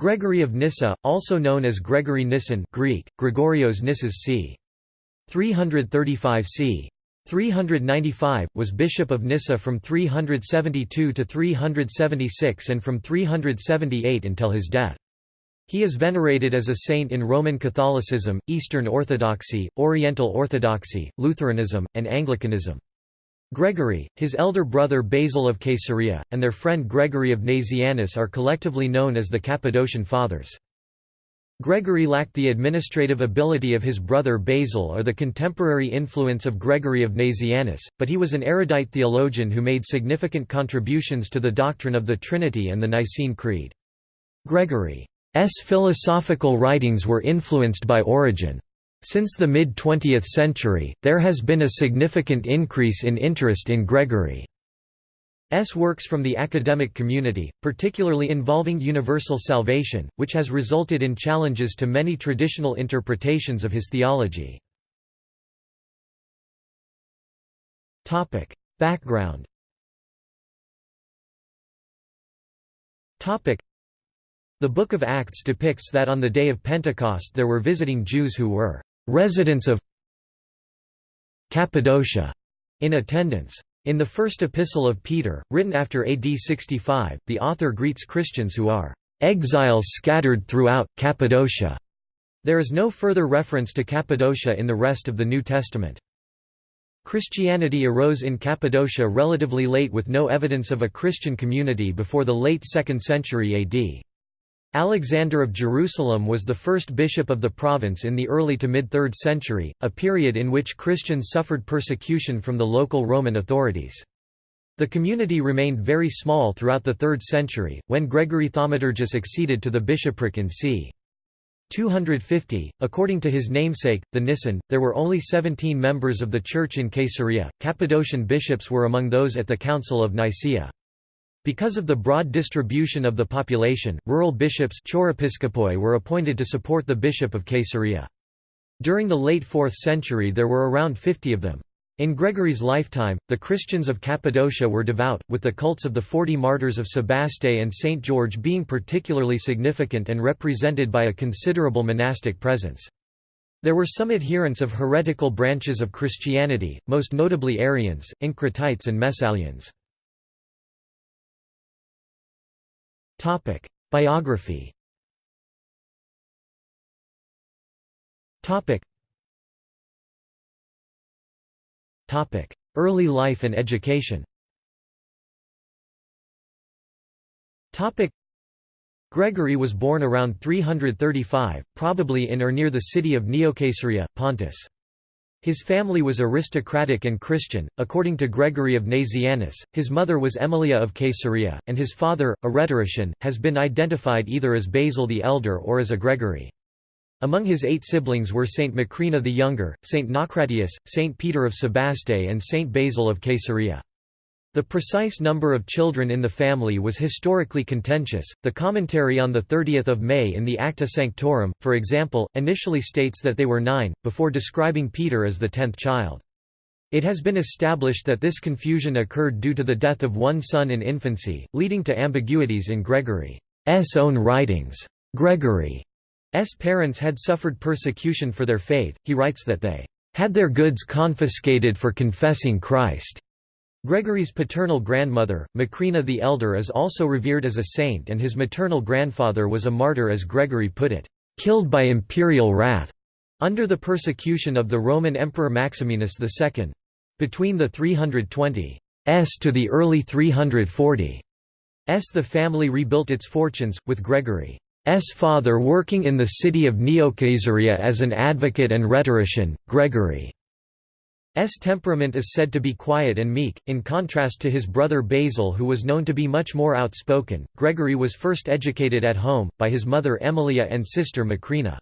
Gregory of Nyssa, also known as Gregory Nyssen Greek, Gregorios Nissas c. 335 c. 395, was bishop of Nyssa from 372 to 376 and from 378 until his death. He is venerated as a saint in Roman Catholicism, Eastern Orthodoxy, Oriental Orthodoxy, Lutheranism, and Anglicanism. Gregory, his elder brother Basil of Caesarea, and their friend Gregory of Nazianzus are collectively known as the Cappadocian Fathers. Gregory lacked the administrative ability of his brother Basil or the contemporary influence of Gregory of Nazianzus, but he was an erudite theologian who made significant contributions to the doctrine of the Trinity and the Nicene Creed. Gregory's philosophical writings were influenced by Origen. Since the mid-20th century, there has been a significant increase in interest in Gregory. S works from the academic community, particularly involving universal salvation, which has resulted in challenges to many traditional interpretations of his theology. Background The Book of Acts depicts that on the day of Pentecost there were visiting Jews who were residents of Cappadocia in attendance. In the first epistle of Peter, written after AD 65, the author greets Christians who are exiles scattered throughout Cappadocia. There is no further reference to Cappadocia in the rest of the New Testament. Christianity arose in Cappadocia relatively late with no evidence of a Christian community before the late 2nd century AD. Alexander of Jerusalem was the first bishop of the province in the early to mid-3rd century, a period in which Christians suffered persecution from the local Roman authorities. The community remained very small throughout the 3rd century, when Gregory Thaumaturgus succeeded to the bishopric in c. 250. According to his namesake, the Nyssen, there were only 17 members of the church in Caesarea. Cappadocian bishops were among those at the Council of Nicaea. Because of the broad distribution of the population, rural bishops were appointed to support the bishop of Caesarea. During the late 4th century there were around 50 of them. In Gregory's lifetime, the Christians of Cappadocia were devout, with the cults of the Forty Martyrs of Sebaste and St. George being particularly significant and represented by a considerable monastic presence. There were some adherents of heretical branches of Christianity, most notably Arians, Encratites and Messalians. Topic: Biography. Topic. Topic: Early life and education. Topic: Gregory was born around 335, probably in or near the city of Neocaesarea, Pontus. His family was aristocratic and Christian, according to Gregory of Nazianzus. His mother was Emilia of Caesarea, and his father, a rhetorician, has been identified either as Basil the Elder or as a Gregory. Among his eight siblings were Saint Macrina the Younger, Saint Naucratius, Saint Peter of Sebaste and Saint Basil of Caesarea. The precise number of children in the family was historically contentious. The commentary on the 30th of May in the Acta Sanctorum, for example, initially states that they were nine, before describing Peter as the tenth child. It has been established that this confusion occurred due to the death of one son in infancy, leading to ambiguities in Gregory's own writings. Gregory's parents had suffered persecution for their faith, he writes that they had their goods confiscated for confessing Christ. Gregory's paternal grandmother, Macrina the Elder is also revered as a saint and his maternal grandfather was a martyr as Gregory put it, "...killed by imperial wrath", under the persecution of the Roman Emperor Maximinus II. Between the 320s to the early 340s the family rebuilt its fortunes, with Gregory's father working in the city of Neocaesarea as an advocate and rhetorician, Gregory S temperament is said to be quiet and meek, in contrast to his brother Basil who was known to be much more outspoken. Gregory was first educated at home, by his mother Emilia and sister Macrina.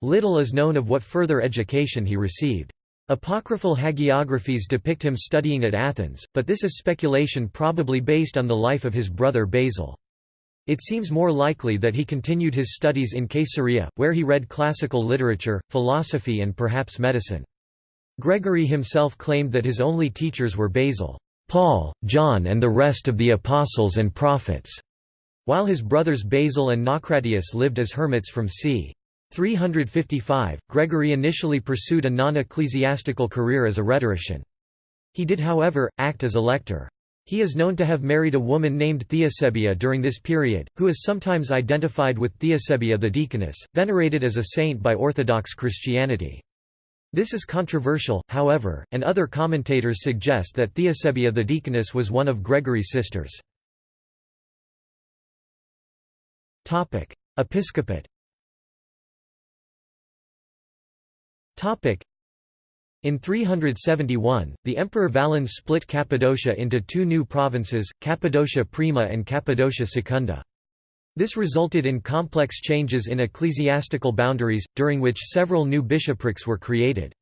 Little is known of what further education he received. Apocryphal hagiographies depict him studying at Athens, but this is speculation probably based on the life of his brother Basil. It seems more likely that he continued his studies in Caesarea, where he read classical literature, philosophy and perhaps medicine. Gregory himself claimed that his only teachers were Basil, Paul, John and the rest of the apostles and prophets. while his brothers Basil and Naucratius lived as hermits from c. 355, Gregory initially pursued a non-ecclesiastical career as a rhetorician. He did however, act as a lector. He is known to have married a woman named Theosebia during this period, who is sometimes identified with Theosebia the deaconess, venerated as a saint by Orthodox Christianity. This is controversial, however, and other commentators suggest that Theosebia the deaconess was one of Gregory's sisters. Episcopate in 371, the Emperor Valens split Cappadocia into two new provinces, Cappadocia Prima and Cappadocia Secunda. This resulted in complex changes in ecclesiastical boundaries, during which several new bishoprics were created.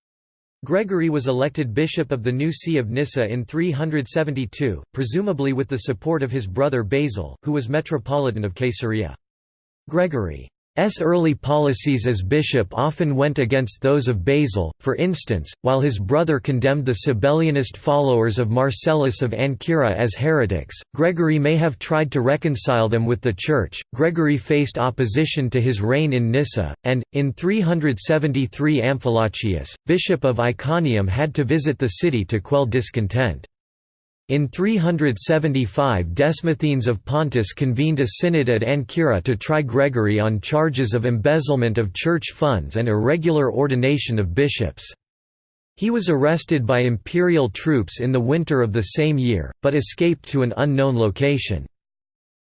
Gregory was elected bishop of the new see of Nyssa in 372, presumably with the support of his brother Basil, who was metropolitan of Caesarea. Gregory S. early policies as bishop often went against those of Basil, for instance, while his brother condemned the Sabellianist followers of Marcellus of Ancyra as heretics, Gregory may have tried to reconcile them with the Church. Gregory faced opposition to his reign in Nyssa, and, in 373 Amphilochius, bishop of Iconium had to visit the city to quell discontent. In 375 Demosthenes of Pontus convened a synod at Ancyra to try Gregory on charges of embezzlement of church funds and irregular ordination of bishops. He was arrested by imperial troops in the winter of the same year, but escaped to an unknown location.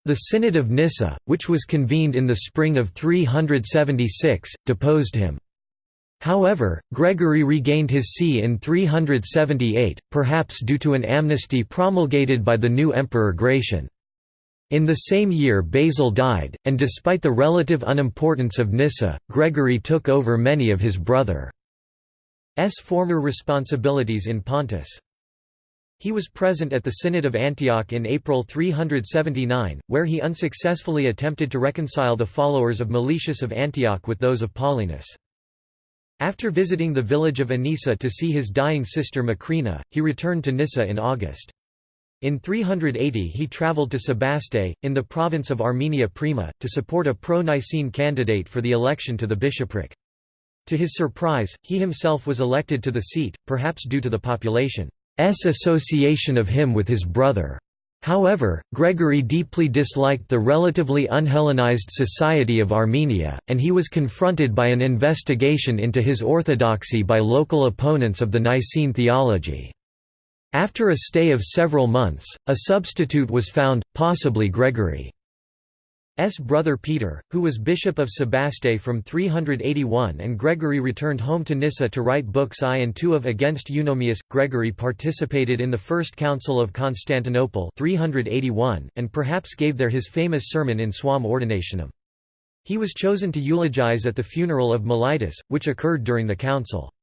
The Synod of Nyssa, which was convened in the spring of 376, deposed him. However, Gregory regained his see in 378, perhaps due to an amnesty promulgated by the new emperor Gratian. In the same year Basil died, and despite the relative unimportance of Nyssa, Gregory took over many of his brother's former responsibilities in Pontus. He was present at the Synod of Antioch in April 379, where he unsuccessfully attempted to reconcile the followers of Meletius of Antioch with those of Paulinus. After visiting the village of Anissa to see his dying sister Macrina, he returned to Nyssa in August. In 380 he travelled to Sebaste, in the province of Armenia Prima, to support a pro-Nicene candidate for the election to the bishopric. To his surprise, he himself was elected to the seat, perhaps due to the population's association of him with his brother. However, Gregory deeply disliked the relatively unhellenized society of Armenia, and he was confronted by an investigation into his orthodoxy by local opponents of the Nicene theology. After a stay of several months, a substitute was found, possibly Gregory. S. brother Peter, who was bishop of Sebaste from 381 and Gregory returned home to Nyssa to write books I and II of Against Eunomius. Gregory participated in the First Council of Constantinople 381, and perhaps gave there his famous sermon in Suam Ordinationem. He was chosen to eulogize at the funeral of Meletius, which occurred during the council.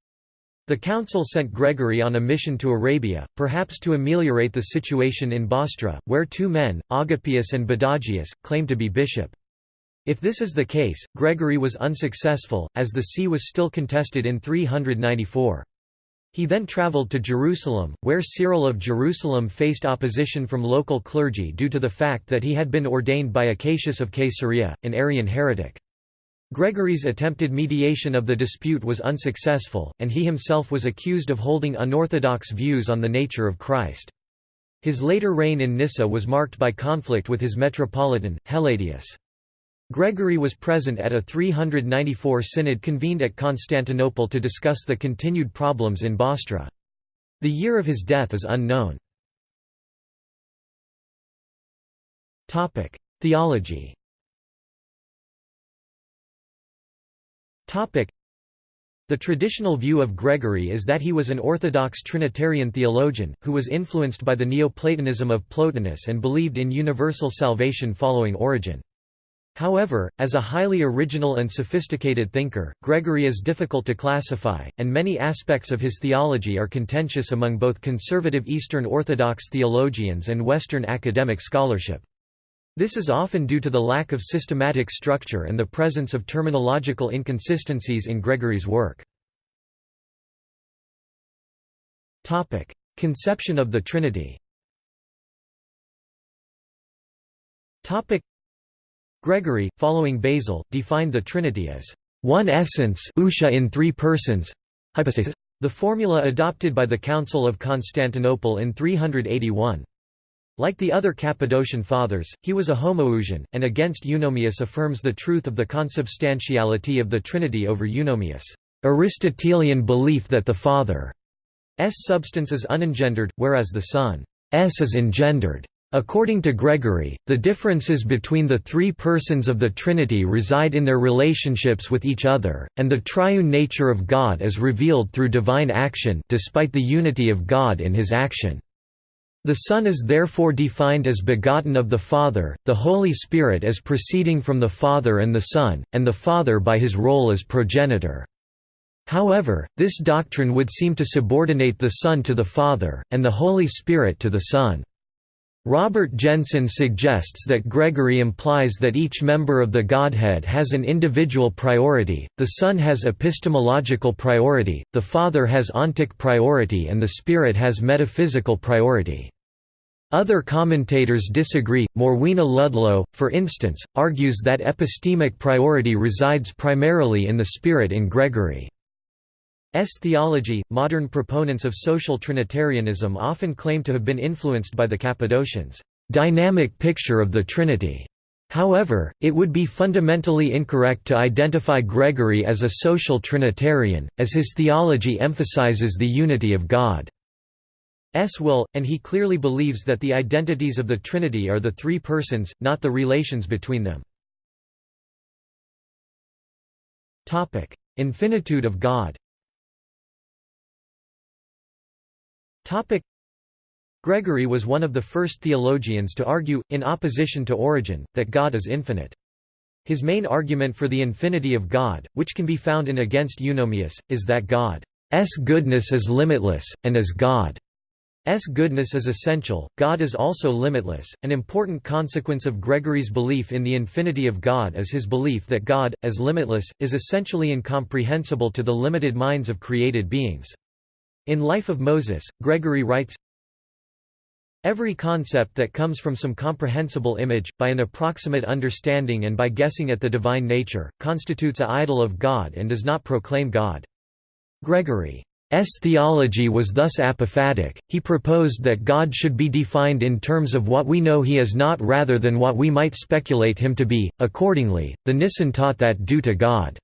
The council sent Gregory on a mission to Arabia, perhaps to ameliorate the situation in Bostra, where two men, Agapius and Badagius, claimed to be bishop. If this is the case, Gregory was unsuccessful, as the see was still contested in 394. He then travelled to Jerusalem, where Cyril of Jerusalem faced opposition from local clergy due to the fact that he had been ordained by Acacius of Caesarea, an Arian heretic. Gregory's attempted mediation of the dispute was unsuccessful, and he himself was accused of holding unorthodox views on the nature of Christ. His later reign in Nyssa was marked by conflict with his metropolitan, Helladius. Gregory was present at a 394 synod convened at Constantinople to discuss the continued problems in Bostra. The year of his death is unknown. Theology The traditional view of Gregory is that he was an orthodox Trinitarian theologian, who was influenced by the Neoplatonism of Plotinus and believed in universal salvation following Origen. However, as a highly original and sophisticated thinker, Gregory is difficult to classify, and many aspects of his theology are contentious among both conservative Eastern Orthodox theologians and Western academic scholarship. This is often due to the lack of systematic structure and the presence of terminological inconsistencies in Gregory's work. Topic: Conception of the Trinity Topic: Gregory, following Basil, defined the Trinity as one essence in three persons hypostasis, the formula adopted by the Council of Constantinople in 381. Like the other Cappadocian fathers, he was a homoousian, and against Eunomius affirms the truth of the consubstantiality of the Trinity over Eunomius' Aristotelian belief that the Father's substance is unengendered, whereas the Son's is engendered. According to Gregory, the differences between the three persons of the Trinity reside in their relationships with each other, and the triune nature of God is revealed through divine action despite the unity of God in his action. The Son is therefore defined as begotten of the Father, the Holy Spirit as proceeding from the Father and the Son, and the Father by his role as progenitor. However, this doctrine would seem to subordinate the Son to the Father, and the Holy Spirit to the Son. Robert Jenson suggests that Gregory implies that each member of the Godhead has an individual priority, the Son has epistemological priority, the Father has ontic priority and the Spirit has metaphysical priority. Other commentators disagree. Morwenna Ludlow, for instance, argues that epistemic priority resides primarily in the Spirit in Gregory. S theology, modern proponents of social Trinitarianism often claim to have been influenced by the Cappadocians' dynamic picture of the Trinity. However, it would be fundamentally incorrect to identify Gregory as a social Trinitarian, as his theology emphasizes the unity of God. S will, and he clearly believes that the identities of the Trinity are the three persons, not the relations between them. Infinitude of God Gregory was one of the first theologians to argue, in opposition to Origen, that God is infinite. His main argument for the infinity of God, which can be found in Against Eunomius, is that God's goodness is limitless, and as God's goodness is essential, God is also limitless. An important consequence of Gregory's belief in the infinity of God is his belief that God, as limitless, is essentially incomprehensible to the limited minds of created beings. In Life of Moses, Gregory writes, Every concept that comes from some comprehensible image, by an approximate understanding and by guessing at the divine nature, constitutes a idol of God and does not proclaim God. Gregory's theology was thus apophatic, he proposed that God should be defined in terms of what we know he is not rather than what we might speculate him to be. Accordingly, the Nyssen taught that due to God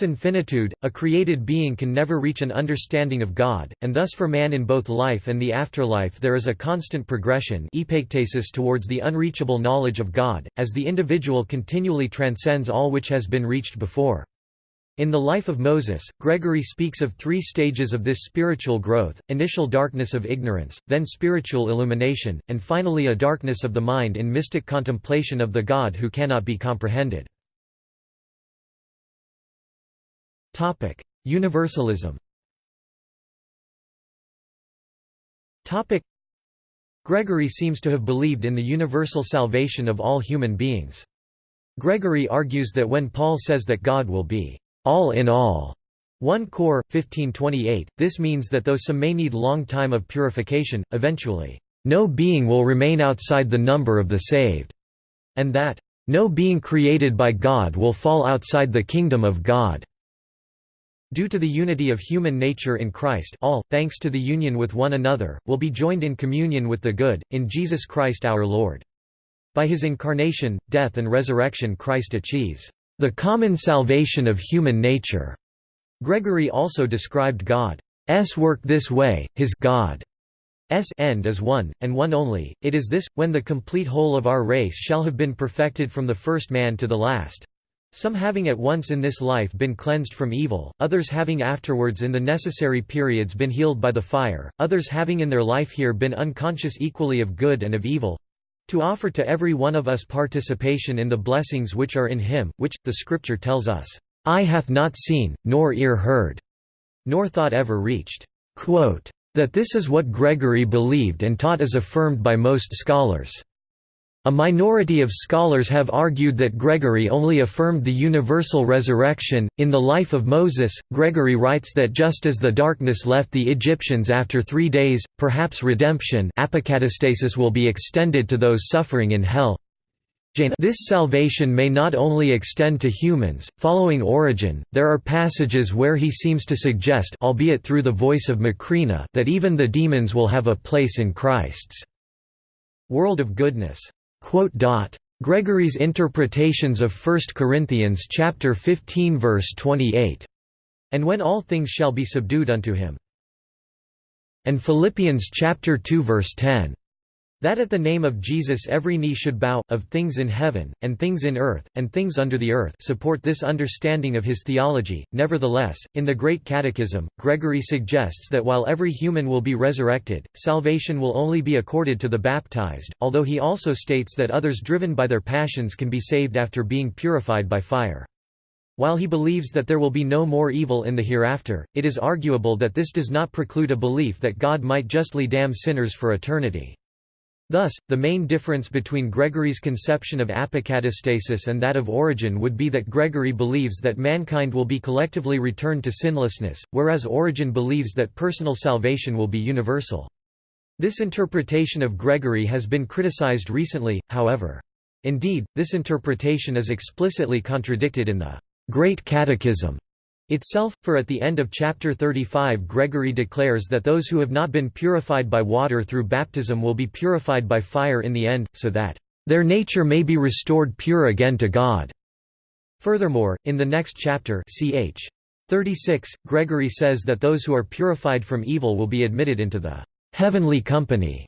infinitude, a created being can never reach an understanding of God, and thus for man in both life and the afterlife there is a constant progression towards the unreachable knowledge of God, as the individual continually transcends all which has been reached before. In the life of Moses, Gregory speaks of three stages of this spiritual growth, initial darkness of ignorance, then spiritual illumination, and finally a darkness of the mind in mystic contemplation of the God who cannot be comprehended. Topic: Universalism. Topic: Gregory seems to have believed in the universal salvation of all human beings. Gregory argues that when Paul says that God will be all in all, 1 Cor. 1528, this means that though some may need long time of purification, eventually, no being will remain outside the number of the saved, and that, no being created by God will fall outside the kingdom of God. Due to the unity of human nature in Christ all, thanks to the union with one another, will be joined in communion with the good, in Jesus Christ our Lord. By his incarnation, death and resurrection Christ achieves the common salvation of human nature. Gregory also described God's work this way, his God's end is one, and one only, it is this, when the complete whole of our race shall have been perfected from the first man to the last, some having at once in this life been cleansed from evil, others having afterwards in the necessary periods been healed by the fire, others having in their life here been unconscious equally of good and of evil, to offer to every one of us participation in the blessings which are in him, which, the Scripture tells us, "'Eye hath not seen, nor ear heard'", nor thought ever reached." Quote, that this is what Gregory believed and taught is affirmed by most scholars. A minority of scholars have argued that Gregory only affirmed the universal resurrection. In the life of Moses, Gregory writes that just as the darkness left the Egyptians after three days, perhaps redemption will be extended to those suffering in hell. This salvation may not only extend to humans. Following Origen, there are passages where he seems to suggest, albeit through the voice of Macrina, that even the demons will have a place in Christ's world of goodness. Gregory's interpretations of 1 Corinthians chapter 15 verse 28, and when all things shall be subdued unto him, and Philippians chapter 2 verse 10. That at the name of Jesus every knee should bow, of things in heaven, and things in earth, and things under the earth support this understanding of his theology. Nevertheless, in the Great Catechism, Gregory suggests that while every human will be resurrected, salvation will only be accorded to the baptized, although he also states that others driven by their passions can be saved after being purified by fire. While he believes that there will be no more evil in the hereafter, it is arguable that this does not preclude a belief that God might justly damn sinners for eternity. Thus, the main difference between Gregory's conception of apokatastasis and that of Origen would be that Gregory believes that mankind will be collectively returned to sinlessness, whereas Origen believes that personal salvation will be universal. This interpretation of Gregory has been criticized recently, however. Indeed, this interpretation is explicitly contradicted in the Great Catechism itself, for at the end of chapter 35 Gregory declares that those who have not been purified by water through baptism will be purified by fire in the end, so that their nature may be restored pure again to God. Furthermore, in the next chapter ch. 36, Gregory says that those who are purified from evil will be admitted into the heavenly company.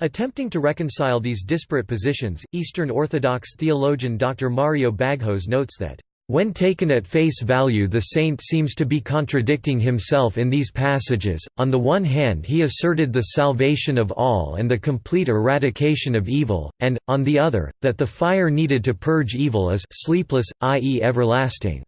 Attempting to reconcile these disparate positions, Eastern Orthodox theologian Dr. Mario Baghos notes that when taken at face value the saint seems to be contradicting himself in these passages, on the one hand he asserted the salvation of all and the complete eradication of evil, and, on the other, that the fire needed to purge evil is sleepless, i.e. everlasting.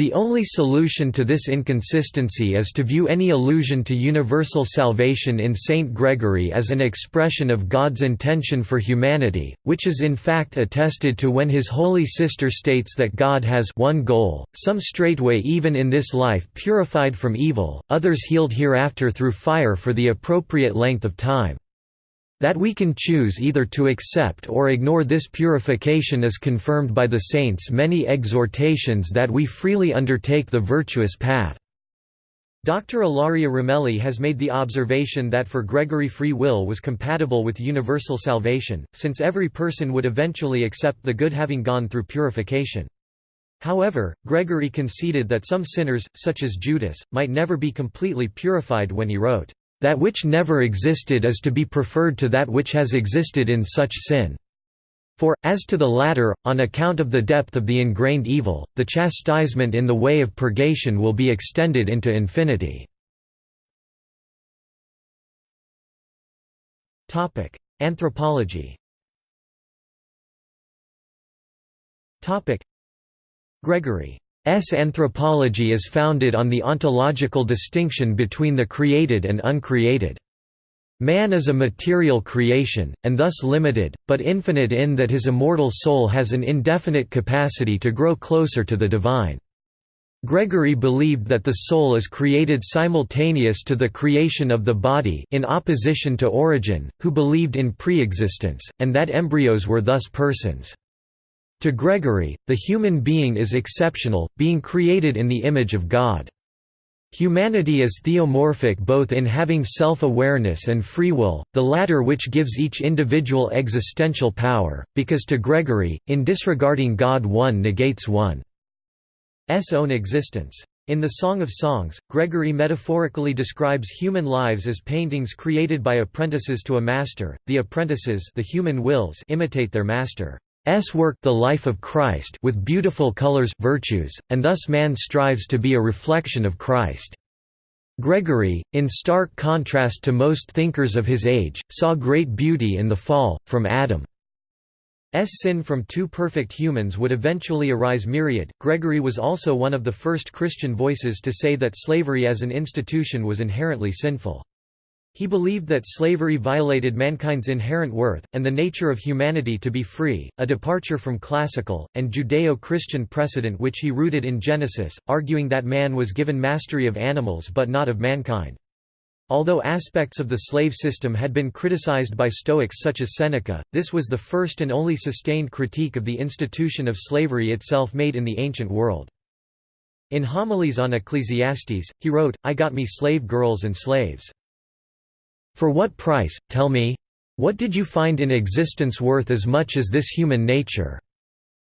The only solution to this inconsistency is to view any allusion to universal salvation in Saint Gregory as an expression of God's intention for humanity, which is in fact attested to when his holy sister states that God has one goal, some straightway even in this life purified from evil, others healed hereafter through fire for the appropriate length of time. That we can choose either to accept or ignore this purification is confirmed by the saints' many exhortations that we freely undertake the virtuous path. Dr. Ilaria Ramelli has made the observation that for Gregory free will was compatible with universal salvation, since every person would eventually accept the good having gone through purification. However, Gregory conceded that some sinners, such as Judas, might never be completely purified when he wrote, that which never existed is to be preferred to that which has existed in such sin. For, as to the latter, on account of the depth of the ingrained evil, the chastisement in the way of purgation will be extended into infinity. Anthropology Gregory S. anthropology is founded on the ontological distinction between the created and uncreated. Man is a material creation, and thus limited, but infinite in that his immortal soul has an indefinite capacity to grow closer to the divine. Gregory believed that the soul is created simultaneous to the creation of the body in opposition to Origen, who believed in pre-existence, and that embryos were thus persons. To Gregory, the human being is exceptional, being created in the image of God. Humanity is theomorphic both in having self-awareness and free will, the latter which gives each individual existential power, because to Gregory, in disregarding God one negates one's own existence. In the Song of Songs, Gregory metaphorically describes human lives as paintings created by apprentices to a master. The apprentices, the human wills, imitate their master. S work the life of Christ with beautiful colors virtues, and thus man strives to be a reflection of Christ. Gregory, in stark contrast to most thinkers of his age, saw great beauty in the fall, from Adam S sin from two perfect humans would eventually arise myriad. Gregory was also one of the first Christian voices to say that slavery as an institution was inherently sinful. He believed that slavery violated mankind's inherent worth, and the nature of humanity to be free, a departure from classical, and Judeo-Christian precedent which he rooted in Genesis, arguing that man was given mastery of animals but not of mankind. Although aspects of the slave system had been criticized by Stoics such as Seneca, this was the first and only sustained critique of the institution of slavery itself made in the ancient world. In Homilies on Ecclesiastes, he wrote, I got me slave girls and slaves. For what price, tell me? What did you find in existence worth as much as this human nature?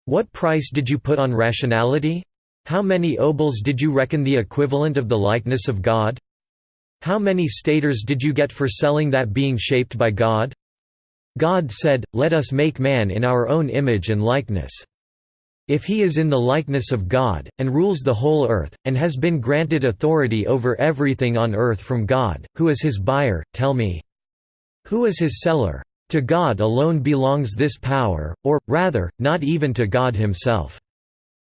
What price did you put on rationality? How many obols did you reckon the equivalent of the likeness of God? How many staters did you get for selling that being shaped by God? God said, Let us make man in our own image and likeness. If he is in the likeness of God, and rules the whole earth, and has been granted authority over everything on earth from God, who is his buyer, tell me. Who is his seller? To God alone belongs this power, or, rather, not even to God himself.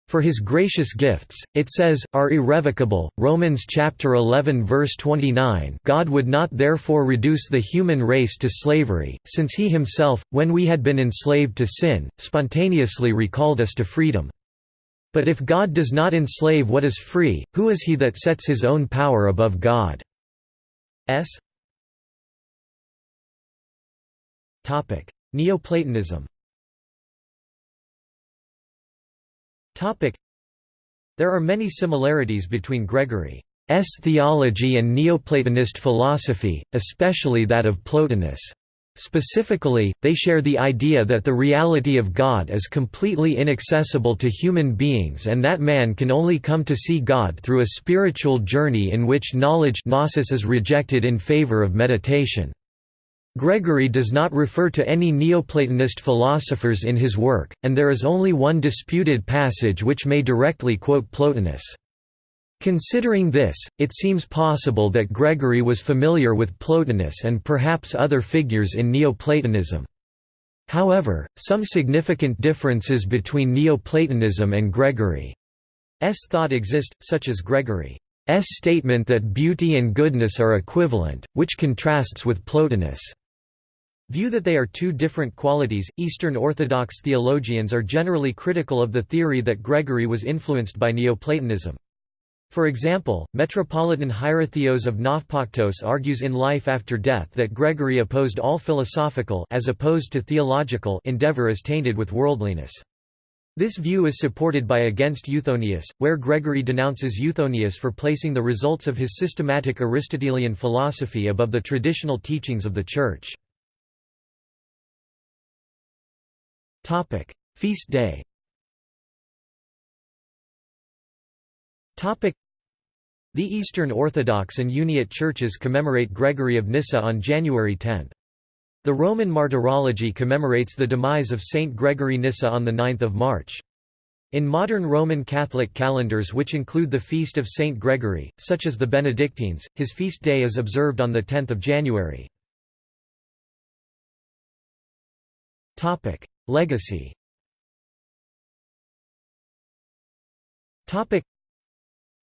For his gracious gifts, it says, are irrevocable. Romans chapter 11 verse 29. God would not therefore reduce the human race to slavery, since he himself, when we had been enslaved to sin, spontaneously recalled us to freedom. But if God does not enslave what is free, who is he that sets his own power above God's? Topic: Neoplatonism. Topic: There are many similarities between Gregory's theology and Neoplatonist philosophy, especially that of Plotinus. Specifically, they share the idea that the reality of God is completely inaccessible to human beings and that man can only come to see God through a spiritual journey in which knowledge gnosis is rejected in favor of meditation. Gregory does not refer to any Neoplatonist philosophers in his work, and there is only one disputed passage which may directly quote Plotinus. Considering this, it seems possible that Gregory was familiar with Plotinus and perhaps other figures in Neoplatonism. However, some significant differences between Neoplatonism and Gregory's thought exist, such as Gregory's statement that beauty and goodness are equivalent, which contrasts with Plotinus' view that they are two different qualities. Eastern Orthodox theologians are generally critical of the theory that Gregory was influenced by Neoplatonism. For example, Metropolitan Hierotheos of Nafpaktos argues in Life After Death that Gregory opposed all philosophical as opposed to theological endeavor as tainted with worldliness. This view is supported by Against Eunomius, where Gregory denounces Eunomius for placing the results of his systematic Aristotelian philosophy above the traditional teachings of the Church. Topic: Feast day. Topic: The Eastern Orthodox and Uniate churches commemorate Gregory of Nyssa on January 10. The Roman Martyrology commemorates the demise of Saint Gregory Nyssa on the 9th of March. In modern Roman Catholic calendars which include the feast of Saint Gregory, such as the Benedictines, his feast day is observed on the 10th of January. Legacy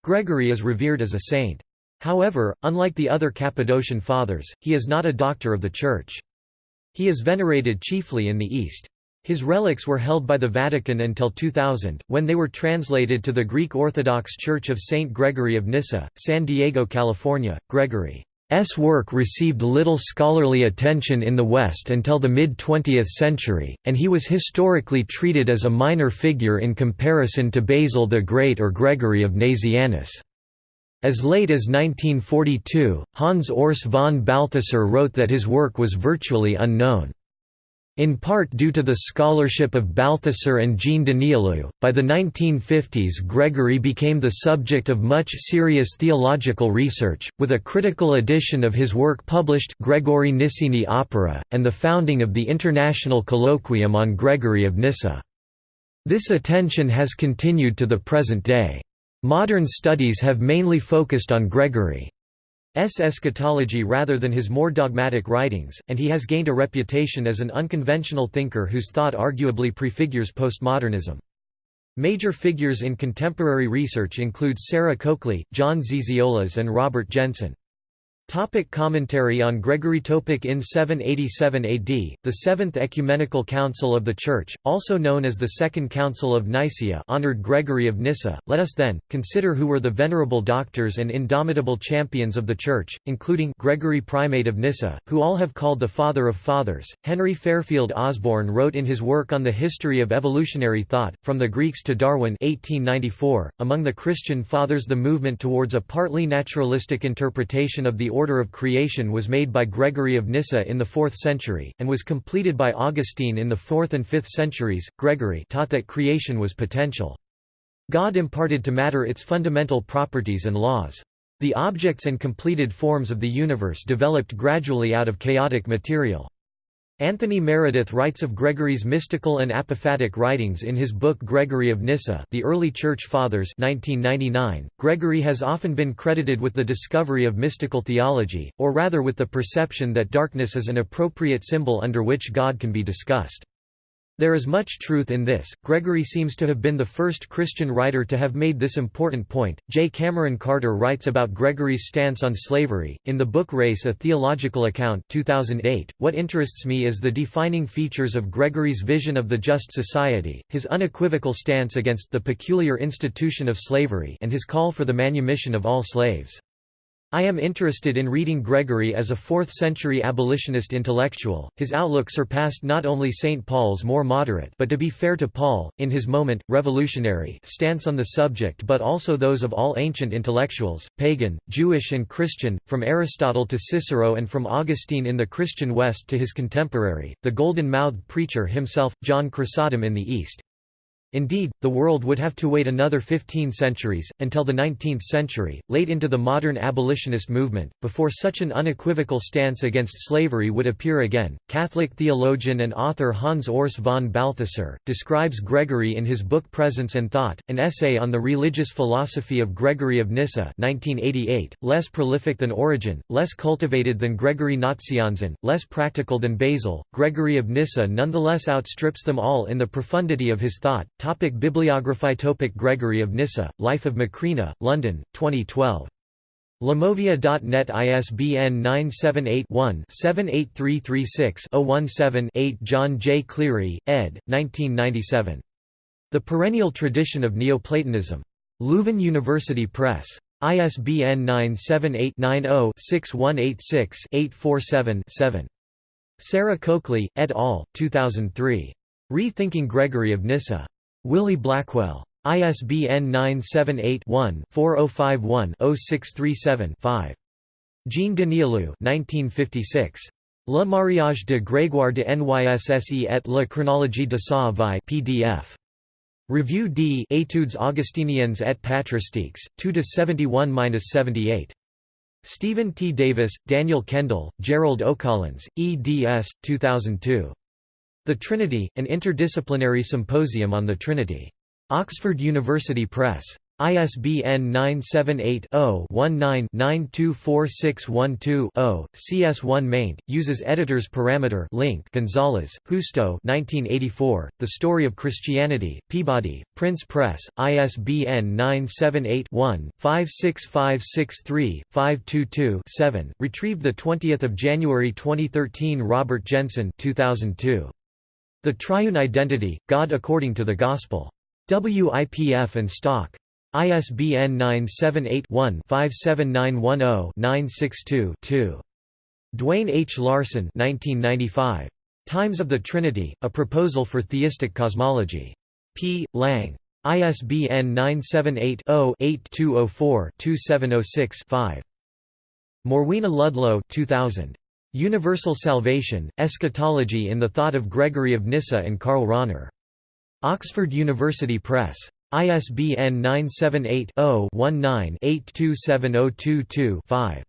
Gregory is revered as a saint. However, unlike the other Cappadocian fathers, he is not a doctor of the Church. He is venerated chiefly in the East. His relics were held by the Vatican until 2000, when they were translated to the Greek Orthodox Church of St. Gregory of Nyssa, San Diego, California. Gregory S. work received little scholarly attention in the West until the mid-20th century, and he was historically treated as a minor figure in comparison to Basil the Great or Gregory of Nazianzus. As late as 1942, Hans Urs von Balthasar wrote that his work was virtually unknown. In part due to the scholarship of Balthasar and Jean Danielou, by the 1950s Gregory became the subject of much serious theological research, with a critical edition of his work published Gregorii Nysseni Opera, and the founding of the International Colloquium on Gregory of Nyssa. This attention has continued to the present day. Modern studies have mainly focused on Gregory. Eschatology rather than his more dogmatic writings, and he has gained a reputation as an unconventional thinker whose thought arguably prefigures postmodernism. Major figures in contemporary research include Sarah Coakley, John Zizioulas and Robert Jenson. Topic commentary on Gregory Topic In 787 AD, the Seventh Ecumenical Council of the Church, also known as the Second Council of Nicaea honored Gregory of Nyssa. Let us then, consider who were the venerable doctors and indomitable champions of the Church, including Gregory Primate of Nyssa, who all have called the Father of Fathers. Henry Fairfield Osborn wrote in his work on the history of evolutionary thought, From the Greeks to Darwin 1894, among the Christian Fathers the movement towards a partly naturalistic interpretation of the order of creation was made by Gregory of Nyssa in the 4th century, and was completed by Augustine in the 4th and 5th centuries. Gregory taught that creation was potential. God imparted to matter its fundamental properties and laws. The objects and completed forms of the universe developed gradually out of chaotic material. Anthony Meredith writes of Gregory's mystical and apophatic writings in his book Gregory of Nyssa The Early Church Fathers 1999. .Gregory has often been credited with the discovery of mystical theology, or rather with the perception that darkness is an appropriate symbol under which God can be discussed. There is much truth in this. Gregory seems to have been the first Christian writer to have made this important point. J. Cameron Carter writes about Gregory's stance on slavery in the book Race: A Theological Account, 2008. What interests me is the defining features of Gregory's vision of the just society, his unequivocal stance against the peculiar institution of slavery, and his call for the manumission of all slaves. I am interested in reading Gregory as a 4th-century abolitionist intellectual. His outlook surpassed not only St. Paul's more moderate but to be fair to Paul, in his moment, revolutionary stance on the subject but also those of all ancient intellectuals, pagan, Jewish and Christian, from Aristotle to Cicero and from Augustine in the Christian West to his contemporary, the golden-mouthed preacher himself, John Chrysostom in the East. Indeed, the world would have to wait another 15 centuries, until the 19th century, late into the modern abolitionist movement, before such an unequivocal stance against slavery would appear again. Catholic theologian and author Hans Urs von Balthasar describes Gregory in his book Presence and Thought, an essay on the religious philosophy of Gregory of Nyssa, 1988, less prolific than Origen, less cultivated than Gregory Nazianzen, less practical than Basil. Gregory of Nyssa nonetheless outstrips them all in the profundity of his thought Topic Bibliography Topic Gregory of Nyssa, Life of Macrina, London, 2012. Lamovia.net ISBN 978-1-78336-017-8 John J. Cleary, ed., 1997. The Perennial Tradition of Neoplatonism. Leuven University Press. ISBN 978 90 6186 847 7. Sarah Coakley, et al., 2003. Rethinking Gregory of Nyssa. Wiley Blackwell. ISBN 978-1-4051-0637-5. Jean Danielou 1956. Le mariage de Grégoire de Nysse et la chronologie de sa vie PDF. Revue d Études augustiniennes et patristiques, 2–71–78. Stephen T. Davis, Daniel Kendall, Gerald O'Collins, eds. 2002. The Trinity, an interdisciplinary symposium on the Trinity. Oxford University Press. ISBN 978-0-19-924612-0. CS1 maint, uses editor's parameter link Gonzalez, Justo 1984, The Story of Christianity, Peabody, Prince Press, ISBN 978-1-56563-522-7, retrieved 20 January 2013 Robert Jenson 2002. The Triune Identity, God According to the Gospel. WIPF and Stock. ISBN 978-1-57910-962-2. Duane H. Larson 1995. Times of the Trinity, A Proposal for Theistic Cosmology. P. Lang. ISBN 978 0 8204 2706 5. Morwenna Ludlow 2000. Universal Salvation, Eschatology in the Thought of Gregory of Nyssa and Karl Rahner. Oxford University Press. ISBN 978-0-19-827022-5.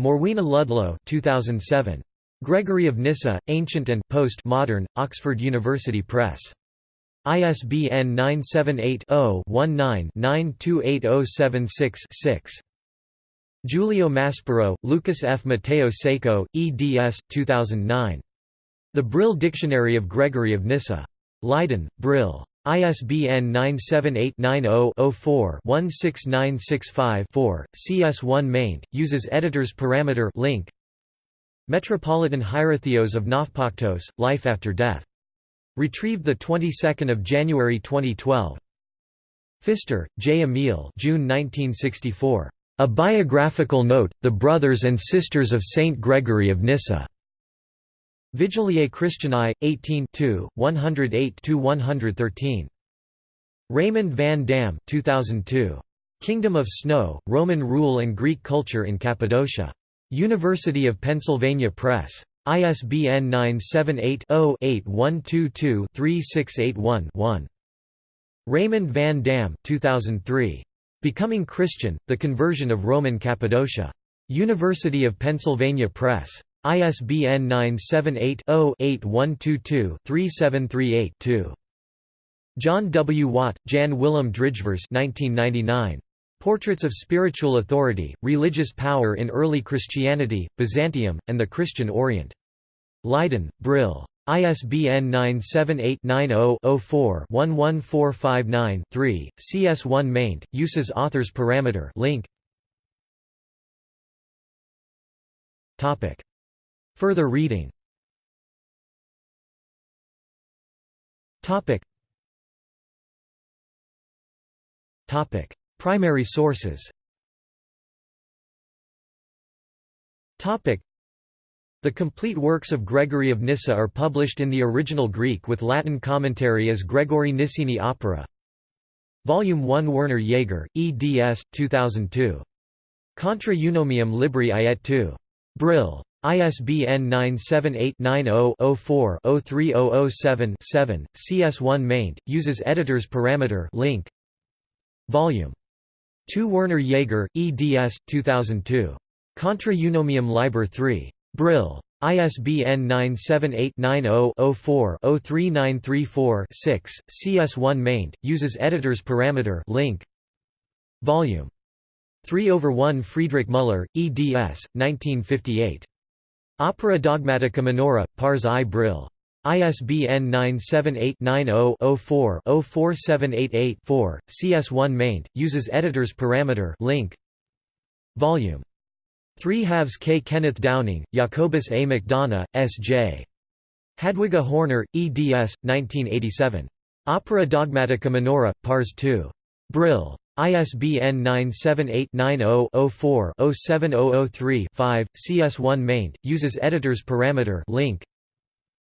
Morwenna Ludlow 2007. Gregory of Nyssa, Ancient and Post-Modern, Oxford University Press. ISBN 978 0 19 928076 Giulio Maspero, Lucas F. Mateo Seco, eds. 2009. The Brill Dictionary of Gregory of Nyssa. Leiden, Brill. ISBN 978-90-04-16965-4, CS1 maint, uses editor's parameter link. Metropolitan Hierotheos of Nafpaktos, Life After Death. Retrieved the 22nd of January 2012. Pfister, J. Emile June 1964. A Biographical Note, The Brothers and Sisters of Saint Gregory of Nyssa. Vigiliae Christianae, 18 108–113. Raymond van Dam 2002. Kingdom of Snow, Roman Rule and Greek Culture in Cappadocia. University of Pennsylvania Press. ISBN 978-0-8122-3681-1. Raymond van Dam 2003. Becoming Christian, The Conversion of Roman Cappadocia. University of Pennsylvania Press. ISBN 978-0-8122-3738-2. John W. Watt, Jan Willem Drijvers 1999. Portraits of Spiritual Authority, Religious Power in Early Christianity, Byzantium, and the Christian Orient. Leiden, Brill. ISBN 978-90-04-11459-3, CS1 maint, uses authors parameter link. Topic. Further reading Topic. Topic. Primary sources the complete works of Gregory of Nyssa are published in the original Greek with Latin commentary as Gregorii Nysseni Opera. Volume 1 Werner Jaeger, eds. 2002. Contra Eunomium Libri Iet 2. Brill. ISBN 978-90-04-03007-7, CS1 maint, uses editor's parameter link. Volume 2 Werner Jaeger, eds. 2002. Contra Eunomium Liber 3. Brill. ISBN 978-90-04-03934-6, CS1 maint, uses editor's parameter link. Volume 3 over 1 Friedrich Müller, eds. 1958. Opera Dogmatica Minora, Pars i Brill. ISBN 978-90-04-04788-4, CS1 maint, uses editor's parameter link. Volume 3 halves K. Kenneth Downing, Jacobus A. McDonough, S.J. Hadwiga Horner, eds. 1987. Opera Dogmatica Minora, Pars 2. Brill. ISBN 978-90-04-07003-5, CS1 maint, uses editor's parameter link.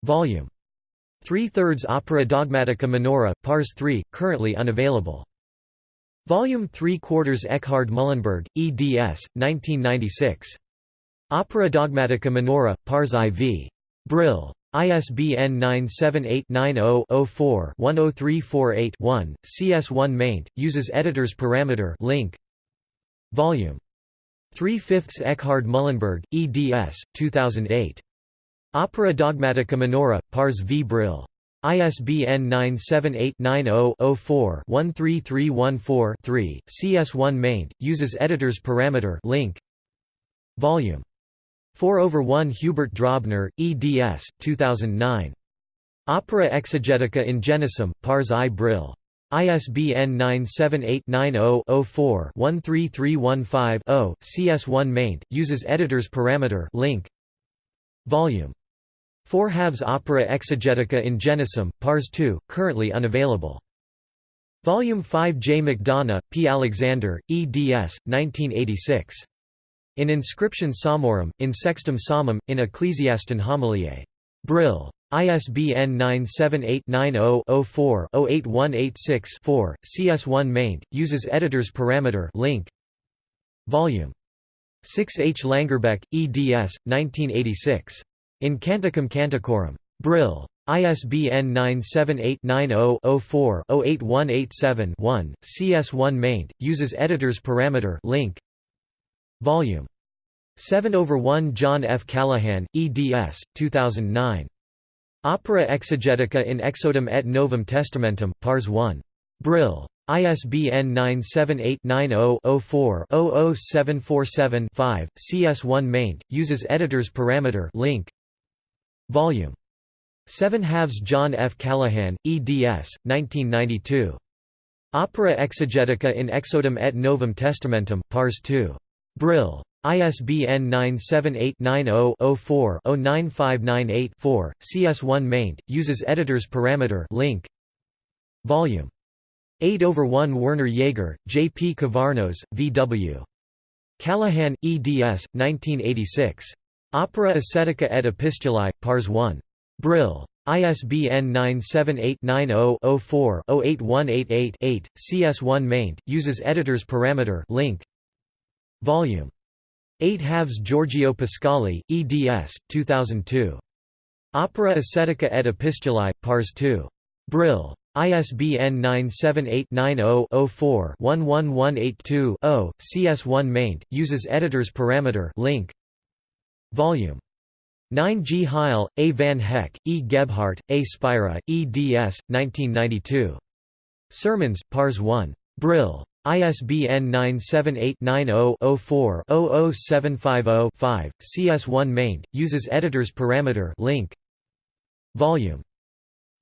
Volume 3 thirds Opera Dogmatica Minora, Pars 3, currently unavailable. Volume 3 quarters Eckhard Mühlenberg, eds. 1996. Opera Dogmatica Minora, Pars IV. Brill. ISBN 978-90-04-10348-1, CS1 maint, uses editor's parameter link. Volume 3 fifths Eckhard Mühlenberg, eds. 2008. Opera Dogmatica Minora, Pars v Brill. ISBN 978-90-04-13314-3, CS1 maint, uses editor's parameter link. Volume 4 over 1 Hubert Drobner, eds. 2009. Opera Exegetica in Genesim, Pars i Brill. ISBN 978-90-04-13315-0, CS1 maint, uses editor's parameter link. Volume 4 halves Opera Exegetica in Genesim, Pars 2, currently unavailable. Volume 5 J. McDonough, P. Alexander, eds. 1986. In Inscription Psalmorum, in Sextum Psalmum, in Ecclesiaston Homiliae. Brill. ISBN 978-90-04-08186-4, CS1 maint, uses editor's parameter link. Volume 6 H. Langerbeck, eds. 1986. In Canticum Canticorum. Brill. ISBN 978-90-04-08187-1, CS1 maint, uses editor's parameter link. Volume 7 over 1 John F. Callahan, eds. 2009. Opera Exegetica in Exodum et Novum Testamentum, Pars 1. Brill. ISBN 978-90-04-00747-5, CS1 maint, uses editor's parameter link. Volume 7 halves John F. Callahan, eds. 1992. Opera exegetica in exodum et novum testamentum, pars 2. Brill. ISBN 978-90-04-09598-4, CS1 maint, uses editor's parameter link. Volume 8 over 1 Werner Jaeger, J. P. Kavarnos, V. W. Callahan, eds. 1986. Opera Ascetica et Epistulae, Pars 1. Brill. ISBN 978-90-04-08188-8, CS1 maint, uses editor's parameter link. Volume 8 halves Giorgio Pasquali, eds. 2002. Opera Ascetica et Epistulae, Pars 2. Brill. ISBN 978-90-04-11182-0, CS1 maint, uses editor's parameter link. Volume 9 G. Heil, A. Van Heck, E. Gebhardt, A. Spira, eds. 1992. Sermons, Pars 1. Brill. ISBN 978-90-04-00750-5, CS1 maint, uses editor's parameter link. Volume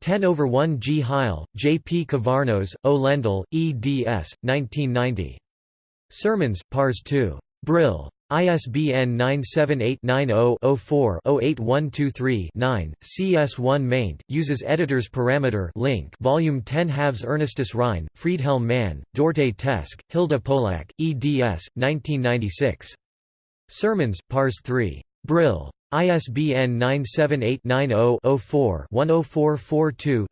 10 over 1 G. Heil, J. P. Kavarnos, O. Lendl, eds. 1990. Sermons, Pars 2. Brill. ISBN 978-90-04-08123-9, CS1 maint, uses editor's parameter link Volume 10 halves Ernestus Rhine, Friedhelm Mann, Dorte Teske, Hilda Polak, eds. 1996. Sermons, Pars 3. Brill. ISBN 978-90-04-10442-6,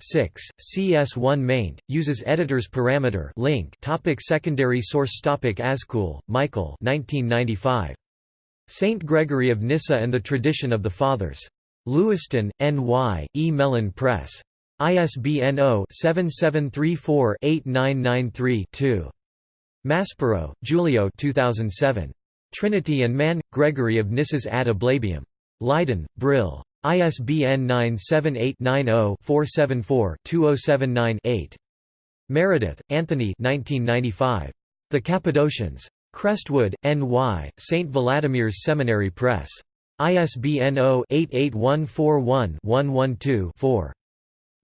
CS1 maint, uses editor's parameter link topic Secondary source topic Azkoul, Michael 1995. Saint Gregory of Nyssa and the Tradition of the Fathers. Lewiston, N.Y., E. Mellen Press. ISBN 0-7734-8993-2. Maspero, Giulio 2007. Trinity and Man – Gregory of Nyssa's Ad Ablabium. Leiden, Brill. ISBN 978-90-474-2079-8. Meredith, Anthony The Cappadocians. Crestwood, N.Y., St. Vladimir's Seminary Press. ISBN 0-88141-112-4.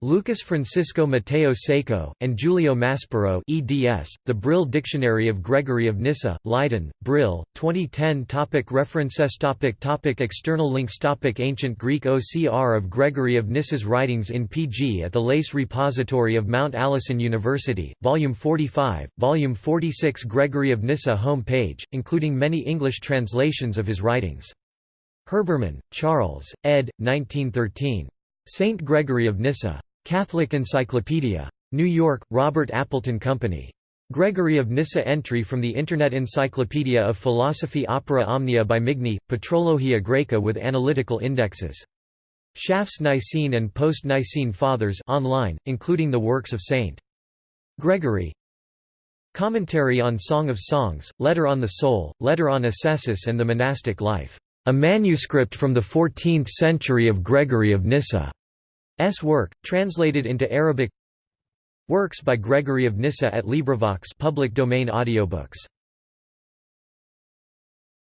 Lucas Francisco Mateo Seco, and Giulio Maspero eds, The Brill Dictionary of Gregory of Nyssa, Leiden, Brill, 2010 topic References topic topic External links topic Ancient Greek OCR of Gregory of Nyssa's writings in PG at the Lace Repository of Mount Allison University, Volume 45, Volume 46 Gregory of Nyssa home page, including many English translations of his writings. Herbermann, Charles, ed. 1913. Saint Gregory of Nyssa. Catholic Encyclopedia. New York, Robert Appleton Company. Gregory of Nyssa entry from the Internet Encyclopedia of Philosophy Opera Omnia by Migne, Patrologia Graeca with analytical indexes. Schaff's Nicene and Post-Nicene Fathers online, including the works of St. Gregory. Commentary on Song of Songs, Letter on the Soul, Letter on Ascesis and the Monastic Life. A manuscript from the 14th century of Gregory of Nyssa. S. Work, translated into Arabic. Works by Gregory of Nyssa at LibriVox public domain audiobooks